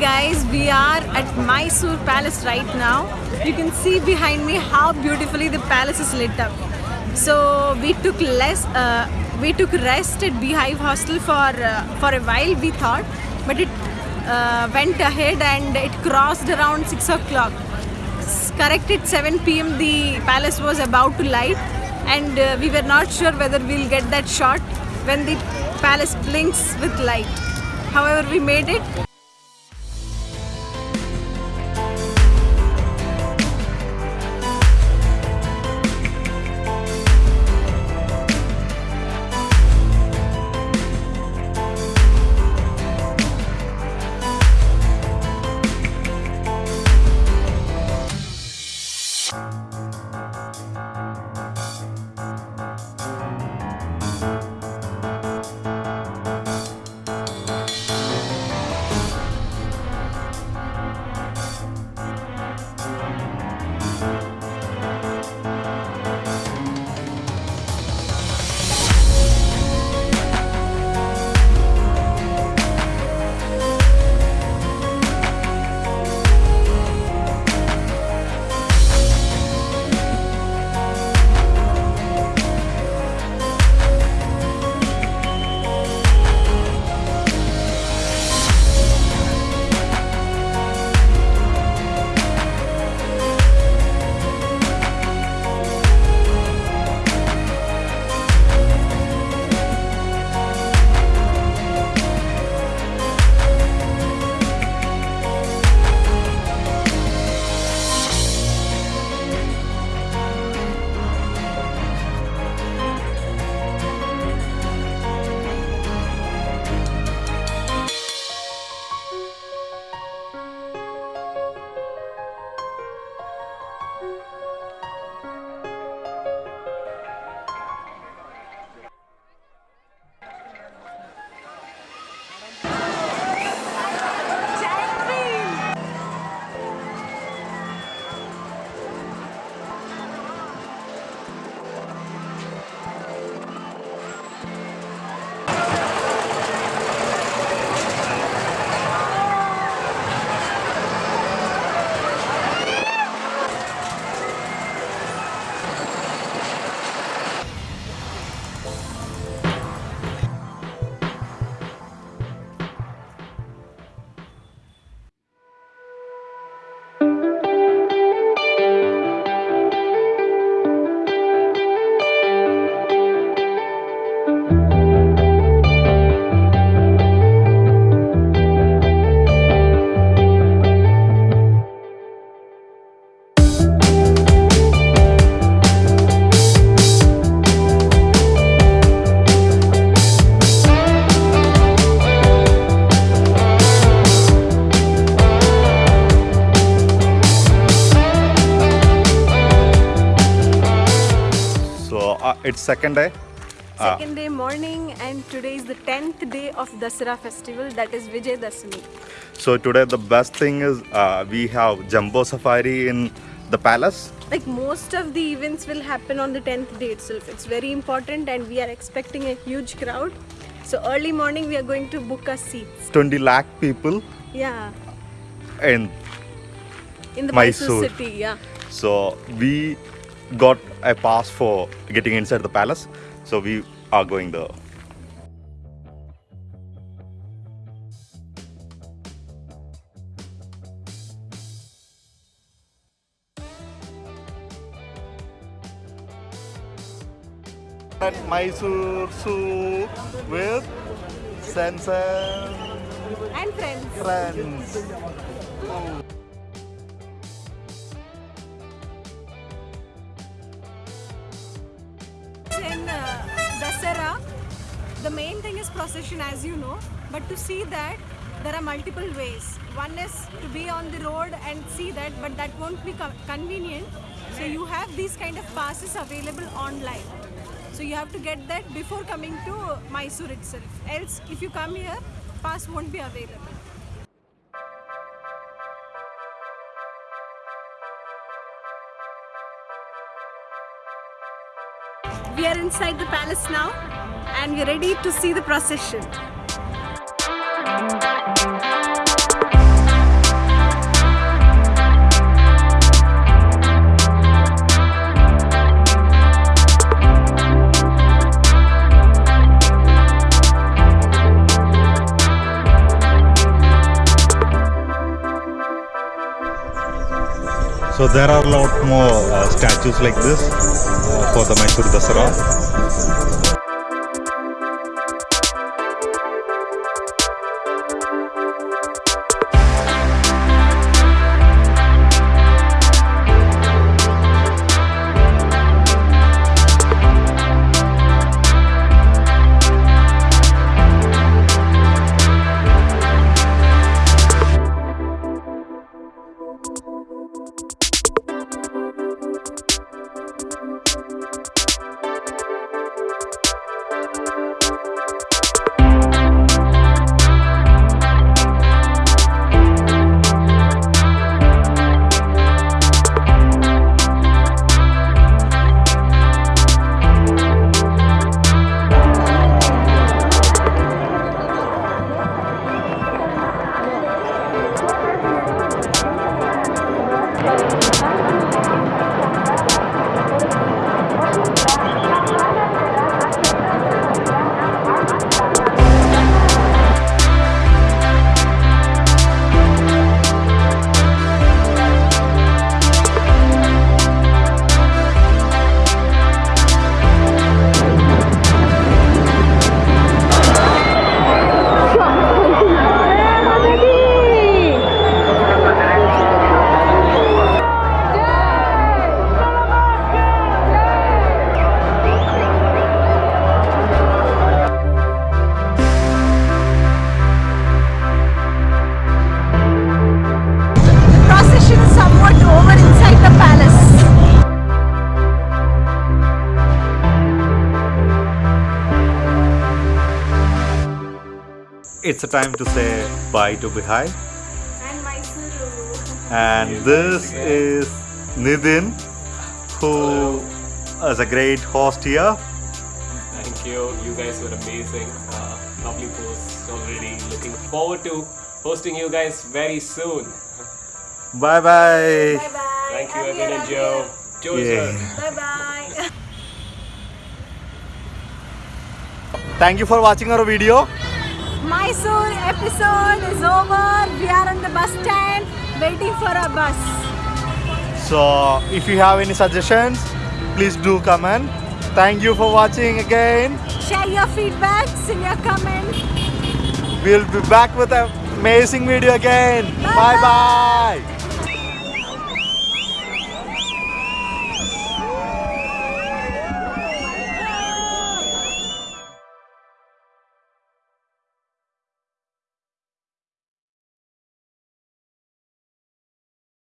guys, we are at Mysore Palace right now. You can see behind me how beautifully the palace is lit up. So we took less, uh, we took rest at Beehive Hostel for uh, for a while. We thought, but it uh, went ahead and it crossed around six o'clock. Correct at 7 p.m. The palace was about to light, and uh, we were not sure whether we'll get that shot when the palace blinks with light. However, we made it. It's second day. Uh, Second day morning, and today is the 10th day of Dasara festival, that is Vijay Dasami. so today the best thing is uh, we have Jamboo Savari in the palace. Like most of the events will happen on the 10th day itself. It's very important, and we are expecting a huge crowd. So, early morning, we are going to book our seats. 20 lakh people Yeah, in in the Mysore. city. Yeah. So we got a pass for getting inside the palace. So we are going there. At Mysore Zoo with Sansan And friends. friends. The main thing is procession, as you know. But to see that, there are multiple ways. One is to be on the road and see that, but that won't be co- convenient. So you have these kind of passes available online. So you have to get that before coming to Mysore itself. Else, if you come here, pass won't be available. We are inside the palace now and we're ready to see the procession. So there are a lot more uh, statues like this uh, for the Mysore Dasara. The palace. It's a time to say bye to Beehive. And Mysuru. And this is Nidin, who is a great host here. Thank you. You guys were amazing. Uh, lovely posts already. Looking forward to hosting you guys very soon. Bye bye. Bye bye. Thank you, Evan and Joe. Joe Yeah. Bye bye. Thank you for watching our video. Mysore episode is over. We are on the bus stand waiting for a bus. So if you have any suggestions, please do comment. Thank you for watching again. Share your feedbacks in your comments. We'll be back with an amazing video again. Bye-bye. bye. bye.